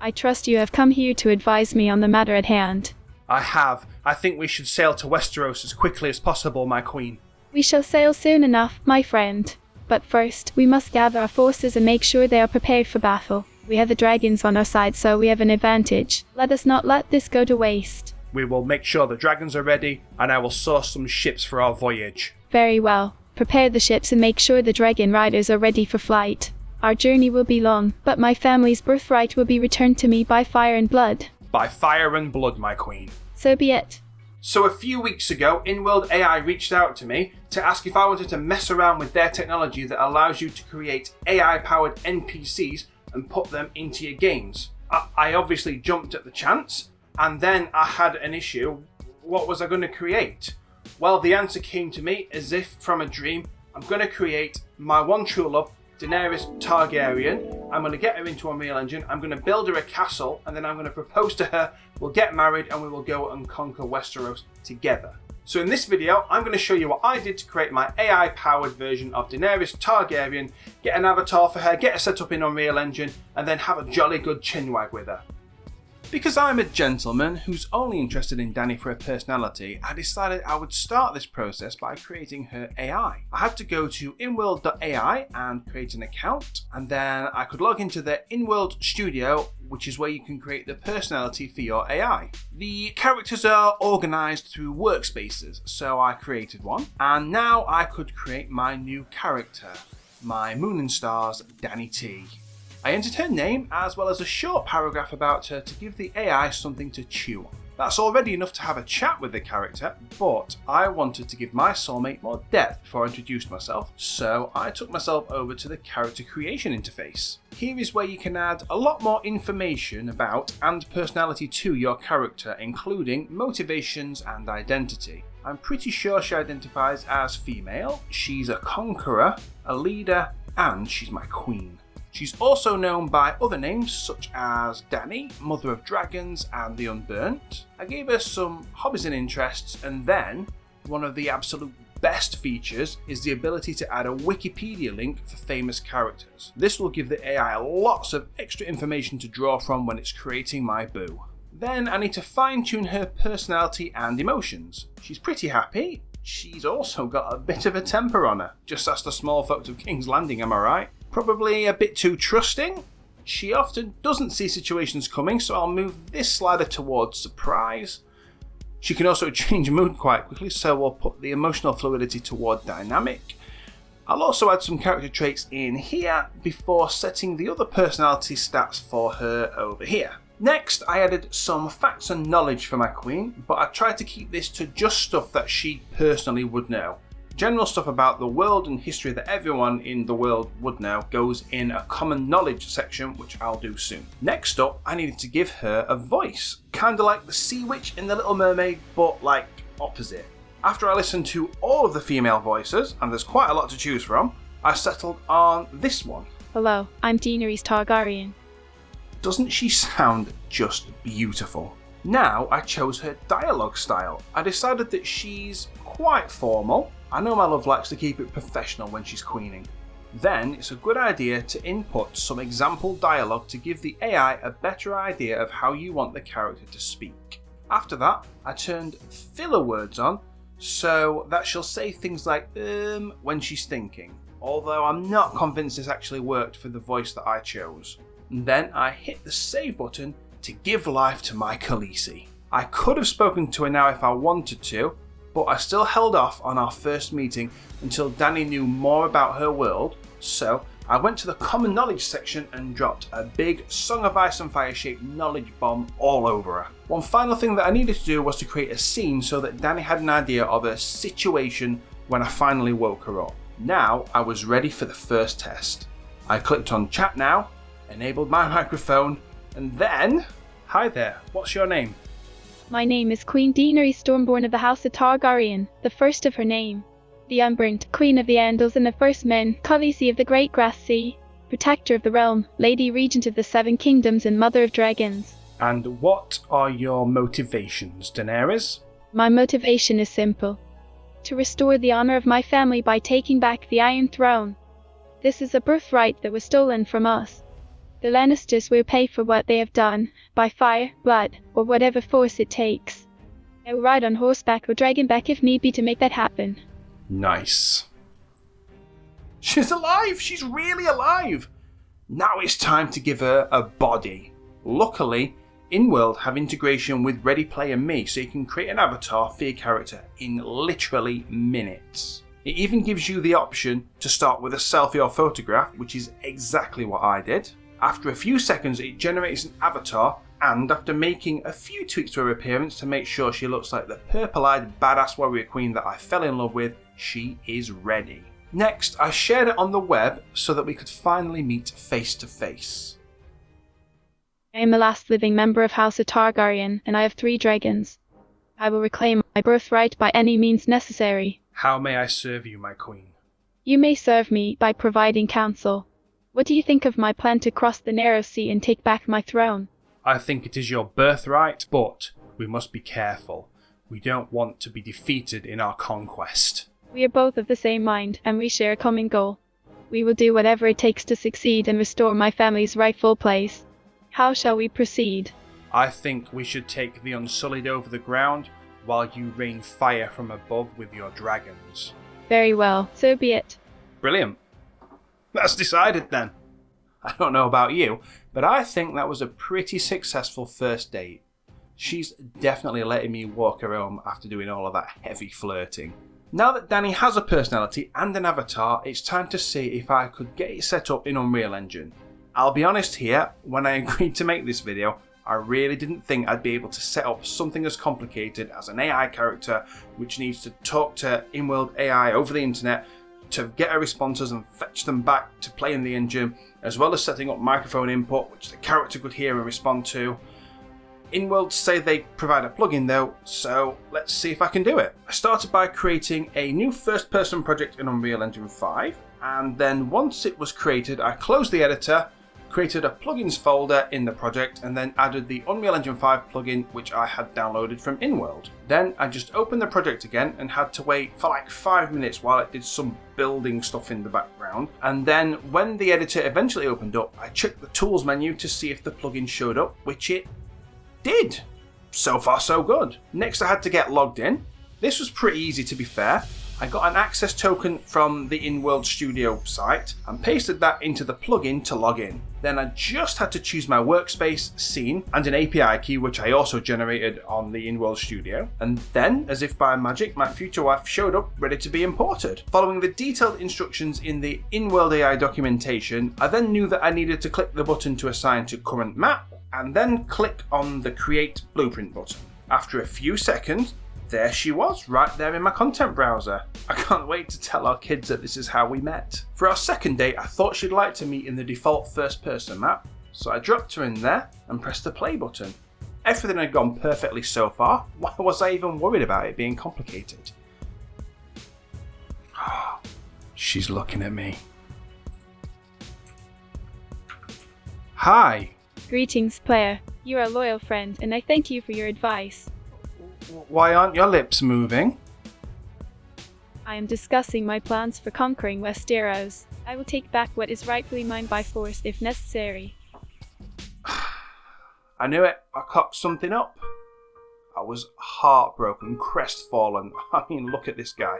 I trust you have come here to advise me on the matter at hand. I have. I think we should sail to Westeros as quickly as possible, my queen. We shall sail soon enough, my friend. But first, we must gather our forces and make sure they are prepared for battle. We have the dragons on our side, so we have an advantage. Let us not let this go to waste. We will make sure the dragons are ready, and I will source some ships for our voyage. Very well. Prepare the ships and make sure the dragon riders are ready for flight. Our journey will be long, but my family's birthright will be returned to me by fire and blood. By fire and blood, my queen. So be it. So a few weeks ago, InWorld AI reached out to me to ask if I wanted to mess around with their technology that allows you to create AI-powered NPCs and put them into your games. I, I obviously jumped at the chance, and then I had an issue. What was I going to create? Well, the answer came to me as if from a dream. I'm going to create my one true love, Daenerys Targaryen. I'm going to get her into Unreal Engine. I'm going to build her a castle, and then I'm going to propose to her. We'll get married, and we will go and conquer Westeros together. So in this video, I'm going to show you what I did to create my AI-powered version of Daenerys Targaryen, get an avatar for her, get her set up in Unreal Engine, and then have a jolly good chinwag with her. Because I'm a gentleman who's only interested in Danny for her personality, I decided I would start this process by creating her AI. I had to go to inworld.ai and create an account, and then I could log into the InWorld Studio, which is where you can create the personality for your AI. The characters are organised through workspaces, so I created one, and now I could create my new character, my Moon and Stars Danny T. I entered her name as well as a short paragraph about her to give the AI something to chew on. That's already enough to have a chat with the character, but I wanted to give my soulmate more depth before I introduced myself, so I took myself over to the character creation interface. Here is where you can add a lot more information about and personality to your character, including motivations and identity. I'm pretty sure she identifies as female, she's a conqueror, a leader, and she's my queen. She's also known by other names such as Dany, Mother of Dragons, and the Unburnt. I gave her some hobbies and interests, and then one of the absolute best features is the ability to add a Wikipedia link for famous characters. This will give the AI lots of extra information to draw from when it's creating my boo. Then I need to fine tune her personality and emotions. She's pretty happy. She's also got a bit of a temper on her. Just ask the small folks of King's Landing, am I right? Probably a bit too trusting. She often doesn't see situations coming, so I'll move this slider towards surprise. She can also change mood quite quickly, so we'll put the emotional fluidity toward dynamic. I'll also add some character traits in here before setting the other personality stats for her over here. Next, I added some facts and knowledge for my queen, but I tried to keep this to just stuff that she personally would know. General stuff about the world and history that everyone in the world would know goes in a common knowledge section, which I'll do soon. Next up, I needed to give her a voice, kinda like the sea witch in The Little Mermaid, but like opposite. After I listened to all of the female voices, and there's quite a lot to choose from, I settled on this one. Hello, I'm Daenerys Targaryen. Doesn't she sound just beautiful? Now I chose her dialogue style. I decided that she's quite formal, I know my love likes to keep it professional when she's queening. Then it's a good idea to input some example dialogue to give the AI a better idea of how you want the character to speak. After that, I turned filler words on so that she'll say things like um when she's thinking, although I'm not convinced this actually worked for the voice that I chose. And then I hit the save button to give life to my Khaleesi. I could have spoken to her now if I wanted to, but I still held off on our first meeting until Danny knew more about her world, so I went to the common knowledge section and dropped a big Song of Ice and Fire shaped knowledge bomb all over her. One final thing that I needed to do was to create a scene so that Danny had an idea of a situation when I finally woke her up. Now I was ready for the first test. I clicked on chat now, enabled my microphone, and then... Hi there, what's your name? My name is Queen Daenerys Stormborn of the House of Targaryen, the first of her name. The Unburnt, Queen of the Andals and the First Men, Khaleesi of the Great Grass Sea, Protector of the Realm, Lady Regent of the Seven Kingdoms and Mother of Dragons. And what are your motivations, Daenerys? My motivation is simple. To restore the honor of my family by taking back the Iron Throne. This is a birthright that was stolen from us. The Lannisters will pay for what they have done, by fire, blood, or whatever force it takes. I will ride on horseback or dragonback if need be to make that happen. Nice. She's alive! She's really alive! Now it's time to give her a body. Luckily, InWorld have integration with Ready Player Me, so you can create an avatar for your character in literally minutes. It even gives you the option to start with a selfie or photograph, which is exactly what I did. After a few seconds, it generates an avatar, and after making a few tweaks to her appearance to make sure she looks like the purple eyed badass warrior queen that I fell in love with, she is ready. Next, I shared it on the web so that we could finally meet face to face. I am the last living member of House of Targaryen, and I have three dragons. I will reclaim my birthright by any means necessary. How may I serve you, my queen? You may serve me by providing counsel. What do you think of my plan to cross the narrow sea and take back my throne? I think it is your birthright, but we must be careful. We don't want to be defeated in our conquest. We are both of the same mind, and we share a common goal. We will do whatever it takes to succeed and restore my family's rightful place. How shall we proceed? I think we should take the Unsullied over the ground while you rain fire from above with your dragons. Very well, so be it. Brilliant. That's decided then. I don't know about you, but I think that was a pretty successful first date. She's definitely letting me walk her home after doing all of that heavy flirting. Now that Danny has a personality and an avatar, it's time to see if I could get it set up in Unreal Engine. I'll be honest here, when I agreed to make this video, I really didn't think I'd be able to set up something as complicated as an AI character which needs to talk to InWorld AI over the internet to get our responses and fetch them back to play in the engine, as well as setting up microphone input which the character could hear and respond to. InWorld say they provide a plugin though, so let's see if I can do it. I started by creating a new first person project in Unreal Engine 5, and then once it was created I closed the editor created a plugins folder in the project and then added the Unreal Engine 5 plugin which I had downloaded from InWorld. Then I just opened the project again and had to wait for like 5 minutes while it did some building stuff in the background and then when the editor eventually opened up I checked the tools menu to see if the plugin showed up which it did. So far so good. Next I had to get logged in. This was pretty easy to be fair. I got an access token from the InWorld Studio site and pasted that into the plugin to log in. Then I just had to choose my workspace, scene, and an API key which I also generated on the InWorld Studio. And then, as if by magic, my future wife showed up ready to be imported. Following the detailed instructions in the InWorld AI documentation, I then knew that I needed to click the button to assign to current map and then click on the create blueprint button. After a few seconds, there she was, right there in my content browser. I can't wait to tell our kids that this is how we met. For our second date, I thought she'd like to meet in the default first person map, so I dropped her in there and pressed the play button. Everything had gone perfectly so far, why was I even worried about it being complicated? She's looking at me. Hi. Greetings, player. You are a loyal friend, and I thank you for your advice. Why aren't your lips moving? I am discussing my plans for conquering Westeros. I will take back what is rightfully mine by force if necessary. I knew it. I cocked something up. I was heartbroken, crestfallen. I mean, look at this guy.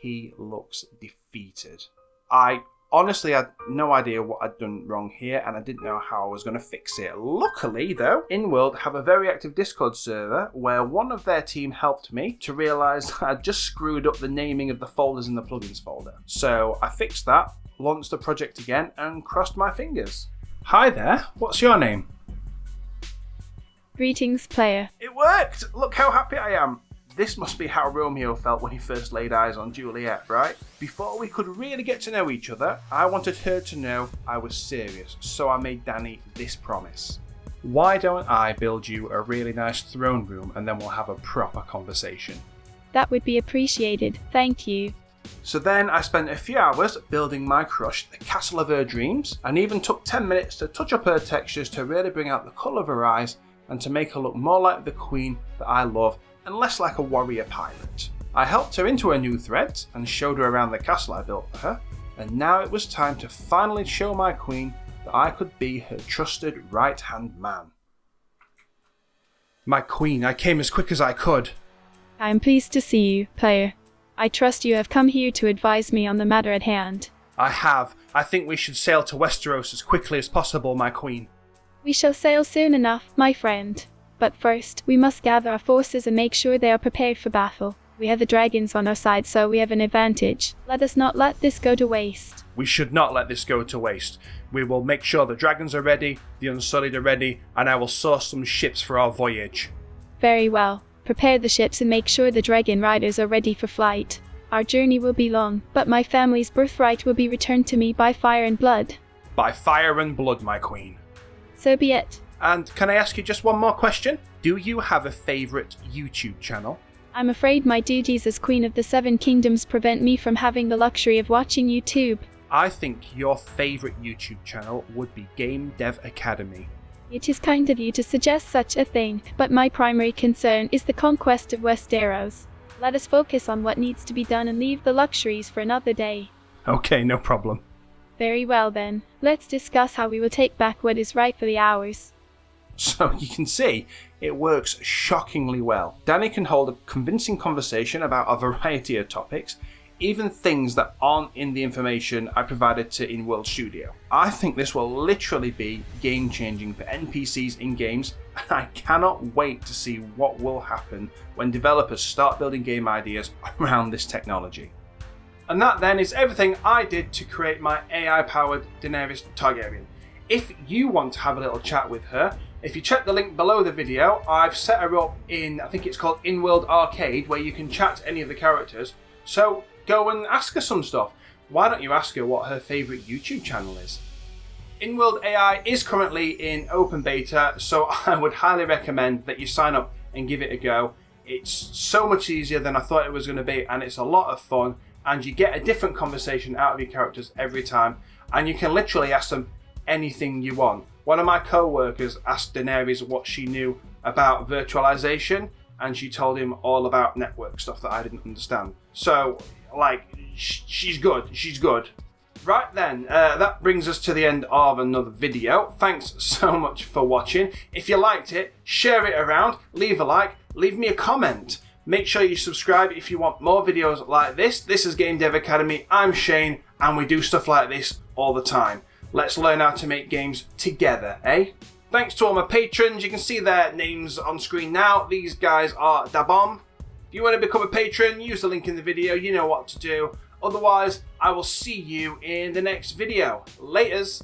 He looks defeated. I honestly I had no idea what I'd done wrong here and I didn't know how I was going to fix it. Luckily though, InWorld have a very active Discord server where one of their team helped me to realise I'd just screwed up the naming of the folders in the plugins folder. So I fixed that, launched the project again and crossed my fingers. Hi there, what's your name? Greetings, player. It worked! Look how happy I am. This must be how Romeo felt when he first laid eyes on Juliet, right? Before we could really get to know each other, I wanted her to know I was serious, so I made Danny this promise. Why don't I build you a really nice throne room and then we'll have a proper conversation? That would be appreciated, thank you. So then I spent a few hours building my crush, the castle of her dreams, and even took 10 minutes to touch up her textures to really bring out the colour of her eyes and to make her look more like the queen that I love and less like a warrior pirate. I helped her into her new threads and showed her around the castle I built for her, and now it was time to finally show my queen that that I could be her trusted right hand man. My queen, I came as quick as I could. I am pleased to see you, player. I trust you have come here to advise me on the matter at hand. I have. I think we should sail to Westeros as quickly as possible, my queen. We shall sail soon enough, my friend. But first, we must gather our forces and make sure they are prepared for battle. We have the dragons on our side, so we have an advantage. Let us not let this go to waste. We should not let this go to waste. We will make sure the dragons are ready, the unsullied are ready, and I will source some ships for our voyage. Very well. Prepare the ships and make sure the dragon riders are ready for flight. Our journey will be long, but my family's birthright will be returned to me by fire and blood. By fire and blood, my queen. So be it. And can I ask you just one more question? Do you have a favourite YouTube channel? I'm afraid my duties as Queen of the Seven Kingdoms prevent me from having the luxury of watching YouTube. I think your favourite YouTube channel would be Game Dev Academy. It is kind of you to suggest such a thing, but my primary concern is the conquest of Westeros. Let us focus on what needs to be done and leave the luxuries for another day. Okay, no problem. Very well then, let's discuss how we will take back what is rightfully ours. So you can see, it works shockingly well. Danny can hold a convincing conversation about a variety of topics, even things that aren't in the information I provided to InWorld Studio. I think this will literally be game changing for NPCs in games, and I cannot wait to see what will happen when developers start building game ideas around this technology. And that then is everything I did to create my AI powered Daenerys Targaryen. If you want to have a little chat with her, if you check the link below the video, I've set her up in, I think it's called InWorld Arcade, where you can chat to any of the characters. So go and ask her some stuff. Why don't you ask her what her favourite YouTube channel is? InWorld AI is currently in open beta, so I would highly recommend that you sign up and give it a go. It's so much easier than I thought it was going to be, and it's a lot of fun. And you get a different conversation out of your characters every time, and you can literally ask them anything you want. One of my co-workers asked Daenerys what she knew about virtualization, and she told him all about network stuff that I didn't understand. So, like, sh- she's good. She's good. Right then, uh, that brings us to the end of another video. Thanks so much for watching. If you liked it, share it around, leave a like, leave me a comment. Make sure you subscribe if you want more videos like this. This is Game Dev Academy. I'm Shane, and we do stuff like this all the time. Let's learn how to make games together, eh? Thanks to all my patrons. You can see their names on screen now. These guys are Dabomb. If you want to become a patron, use the link in the video. You know what to do. Otherwise, I will see you in the next video. Laters.